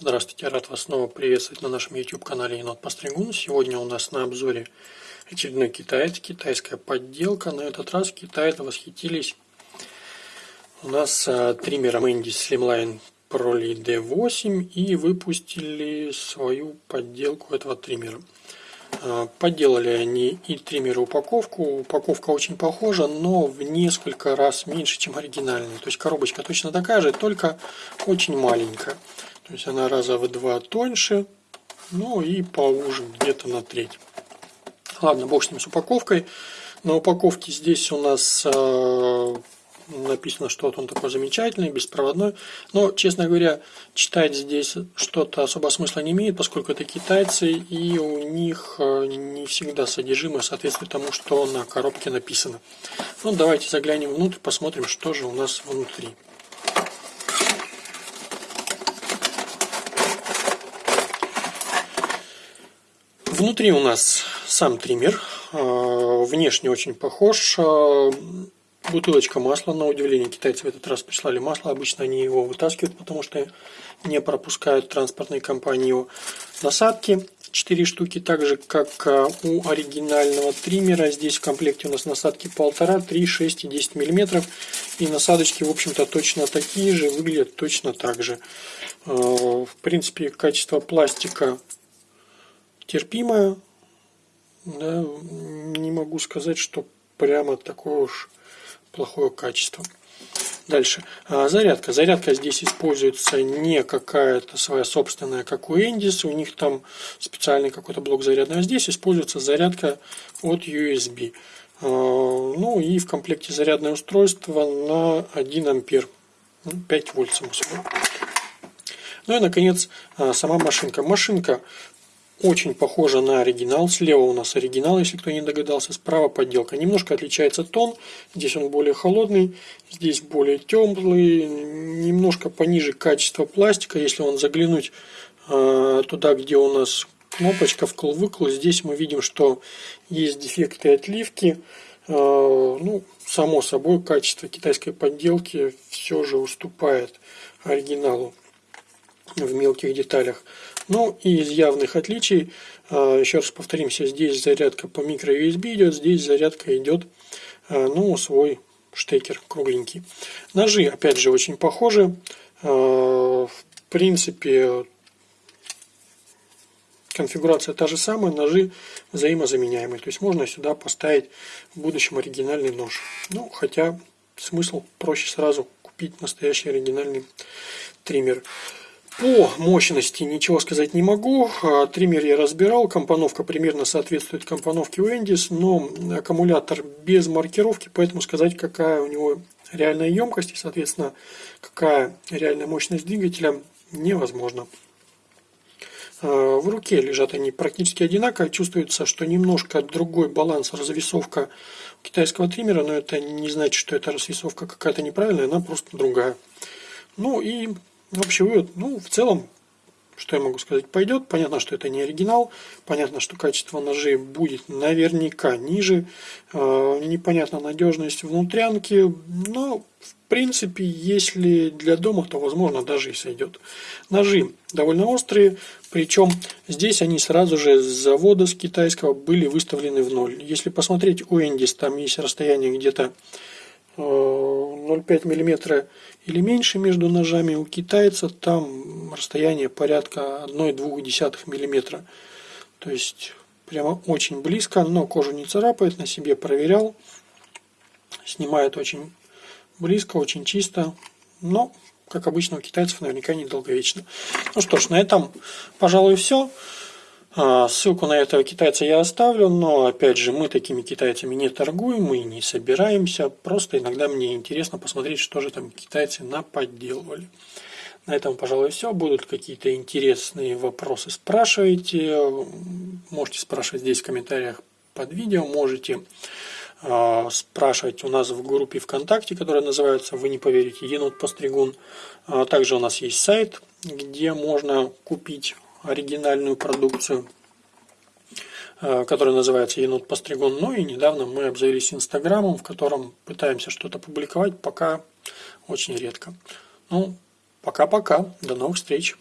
Здравствуйте, рад вас снова приветствовать на нашем YouTube канале Енот Постригун. Сегодня у нас на обзоре очередной китаец, китайская подделка. На этот раз китайцы восхитились у нас а, триммером Indy Slimline Pro D8 и выпустили свою подделку этого триммера. А, подделали они и триммер и упаковку. Упаковка очень похожа, но в несколько раз меньше, чем оригинальная. То есть коробочка точно такая же, только очень маленькая. То есть она раза в два тоньше, ну и поуже, где-то на треть. Ладно, бог с ним с упаковкой. На упаковке здесь у нас э, написано, что вот он такой замечательный, беспроводной. Но, честно говоря, читать здесь что-то особо смысла не имеет, поскольку это китайцы, и у них э, не всегда содержимое соответствует тому, что на коробке написано. Ну, давайте заглянем внутрь, посмотрим, что же у нас внутри. Внутри у нас сам триммер. А, внешне очень похож. А, бутылочка масла, на удивление китайцы в этот раз прислали масло. Обычно они его вытаскивают, потому что не пропускают транспортные компании его. Насадки 4 штуки, так же как а, у оригинального триммера. Здесь в комплекте у нас насадки 1,5, 3, 6 и 10 мм. И насадочки, в общем-то, точно такие же, выглядят точно так же. В принципе, качество пластика терпимая. Да, не могу сказать, что прямо такое уж плохое качество. Дальше. А, зарядка. Зарядка здесь используется не какая-то своя собственная, как у Эндис. У них там специальный какой-то блок зарядный. А здесь используется зарядка от USB. А, ну и в комплекте зарядное устройство на 1 ампер. 5 ну, вольт, само собой. Ну и, наконец, а, сама машинка. Машинка очень похожа на оригинал. Слева у нас оригинал, если кто не догадался. Справа подделка. Немножко отличается тон. Здесь он более холодный, здесь более теплый. Немножко пониже качество пластика. Если он заглянуть э, туда, где у нас кнопочка вкл-выкл, здесь мы видим, что есть дефекты отливки. Э, ну, само собой, качество китайской подделки все же уступает оригиналу в мелких деталях. Ну и из явных отличий, а, еще раз повторимся, здесь зарядка по микро USB идет, здесь зарядка идет, а, ну, свой штекер кругленький. Ножи, опять же, очень похожи. А, в принципе, конфигурация та же самая, ножи взаимозаменяемые. То есть можно сюда поставить в будущем оригинальный нож. Ну, хотя смысл проще сразу купить настоящий оригинальный триммер. По мощности ничего сказать не могу. А, триммер я разбирал, компоновка примерно соответствует компоновке у но аккумулятор без маркировки, поэтому сказать, какая у него реальная емкость и, соответственно, какая реальная мощность двигателя невозможно. А, в руке лежат они практически одинаково. Чувствуется, что немножко другой баланс, развесовка китайского триммера, но это не значит, что эта развесовка какая-то неправильная, она просто другая. Ну и Общий вывод, ну, в целом, что я могу сказать, пойдет. Понятно, что это не оригинал. Понятно, что качество ножей будет наверняка ниже. Э, непонятна надежность внутрянки. Но, в принципе, если для дома, то, возможно, даже и сойдет. Ножи довольно острые. Причем здесь они сразу же с завода, с китайского, были выставлены в ноль. Если посмотреть у Эндис, там есть расстояние где-то 0,5 мм или меньше между ножами. У китайца там расстояние порядка 1,2 мм. То есть прямо очень близко, но кожу не царапает, на себе проверял. Снимает очень близко, очень чисто, но, как обычно, у китайцев наверняка недолговечно. Ну что ж, на этом, пожалуй, все. А, ссылку на этого китайца я оставлю, но опять же мы такими китайцами не торгуем, мы не собираемся, просто иногда мне интересно посмотреть, что же там китайцы наподделывали. На этом, пожалуй, все. Будут какие-то интересные вопросы, спрашивайте. Можете спрашивать здесь в комментариях под видео, можете э, спрашивать у нас в группе ВКонтакте, которая называется, вы не поверите, Енот Постригун. А также у нас есть сайт, где можно купить оригинальную продукцию, э, которая называется Енот Постригун. Ну и недавно мы обзавелись Инстаграмом, в котором пытаемся что-то публиковать, пока очень редко. Ну, пока-пока, до новых встреч!